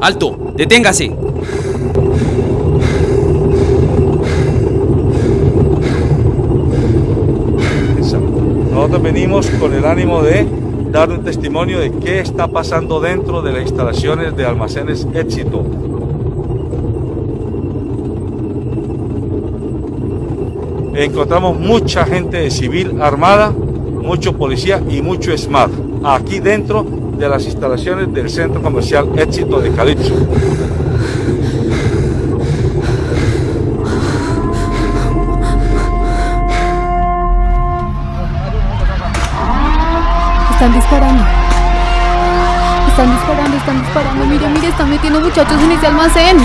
¡Alto! ¡Deténgase! Nosotros venimos con el ánimo de dar un testimonio de qué está pasando dentro de las instalaciones de almacenes éxito. Encontramos mucha gente civil armada, mucho policía y mucho SMAT aquí dentro de las instalaciones del centro comercial éxito de Calipso. Están disparando. Están disparando, están disparando. Mire, mire, están metiendo muchachos en ese almacén.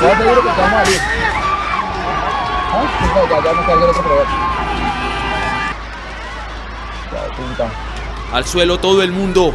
Te que. ¿Ah? No, ya, ya no cargué. Ya, punta. ¡Al suelo todo el mundo!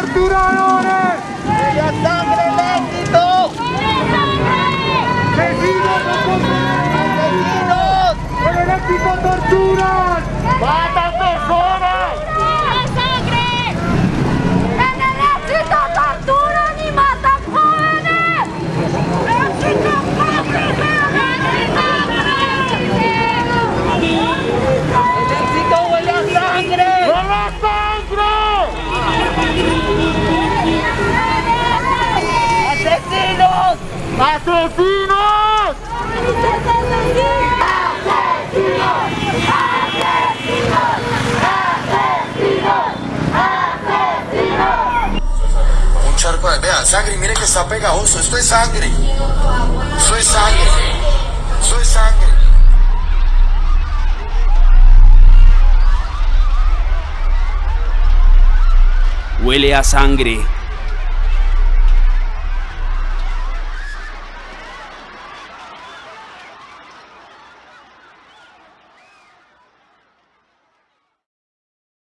¡Torturadores! ¡Bella sangre el éxito! ¡Asesinos! ¡Asesinos! ¡Con el éxito torturan! ¡Matan ¡Asesinos! ¡Asesinos! Un charco de... Vea, sangre, mire que está pegajoso. Esto es sangre. Esto es sangre. Esto es sangre. Huele a sangre.